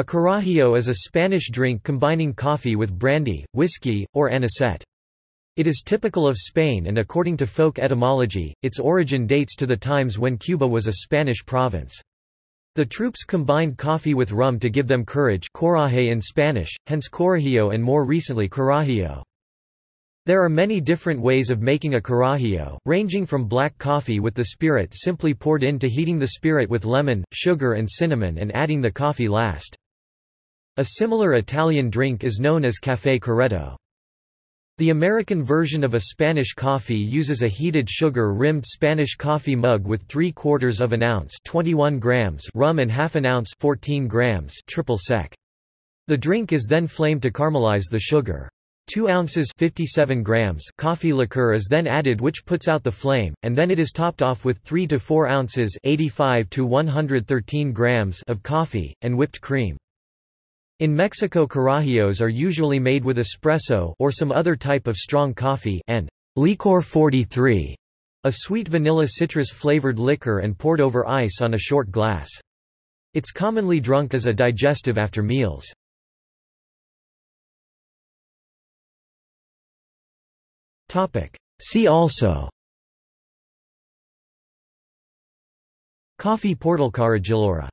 A carajillo is a Spanish drink combining coffee with brandy, whiskey, or anisette. It is typical of Spain and according to folk etymology, its origin dates to the times when Cuba was a Spanish province. The troops combined coffee with rum to give them courage coraje in Spanish, hence corajillo and more recently carajillo. There are many different ways of making a carajillo, ranging from black coffee with the spirit simply poured in to heating the spirit with lemon, sugar and cinnamon and adding the coffee last. A similar Italian drink is known as café corretto. The American version of a Spanish coffee uses a heated sugar-rimmed Spanish coffee mug with 3 quarters of an ounce 21 grams rum and half an ounce 14 grams triple sec. The drink is then flamed to caramelize the sugar. 2 ounces 57 grams coffee liqueur is then added which puts out the flame, and then it is topped off with 3 to 4 ounces 85 to 113 grams of coffee, and whipped cream. In Mexico carajillos are usually made with espresso or some other type of strong coffee and licor 43, a sweet vanilla citrus-flavored liquor and poured over ice on a short glass. It's commonly drunk as a digestive after meals. See also Coffee portal Carajillora